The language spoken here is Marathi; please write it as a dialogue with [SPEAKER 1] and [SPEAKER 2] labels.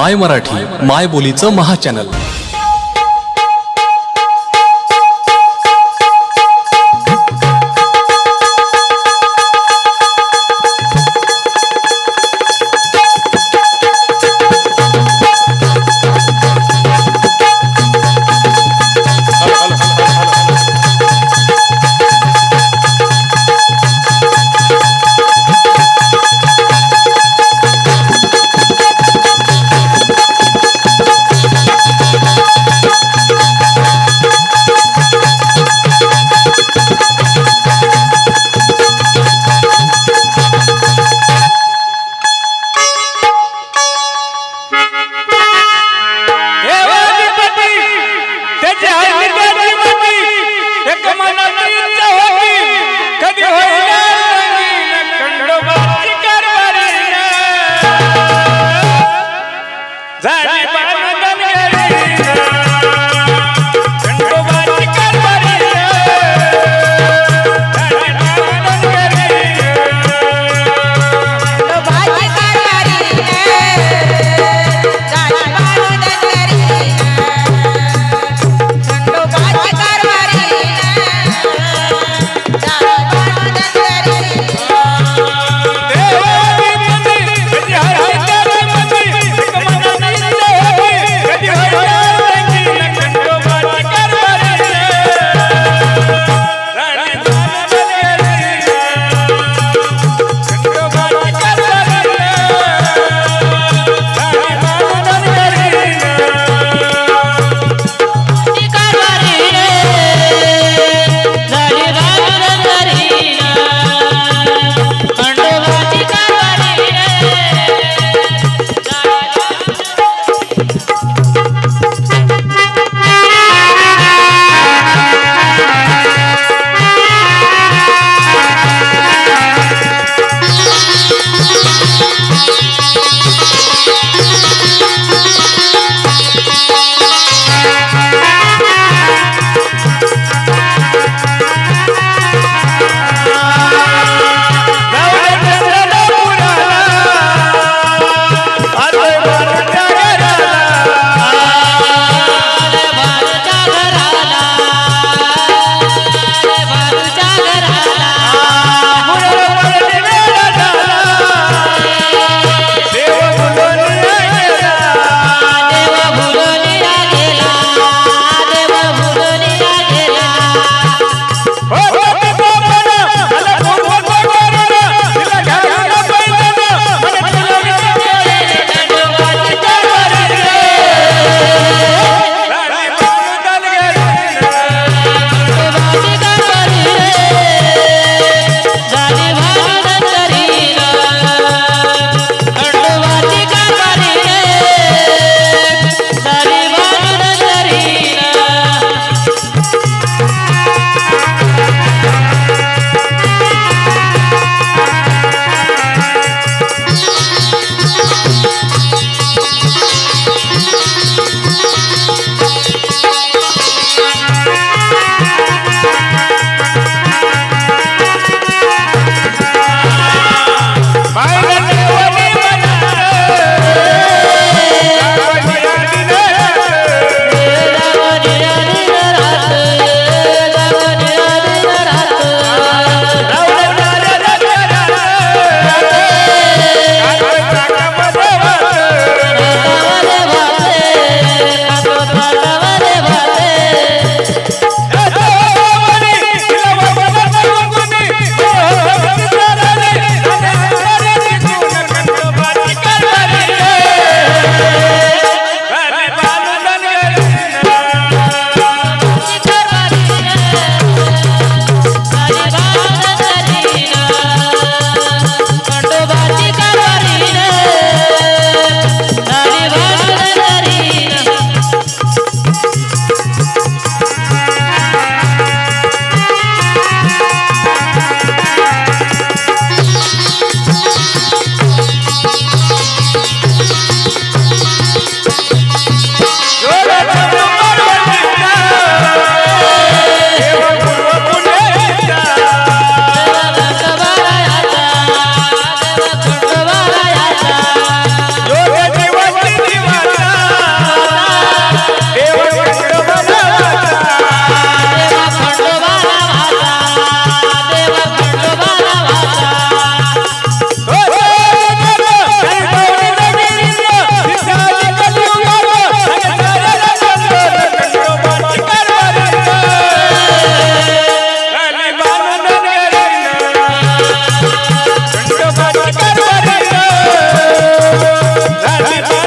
[SPEAKER 1] माय मराठी माय बोलीचं महाचॅनल
[SPEAKER 2] Daddy,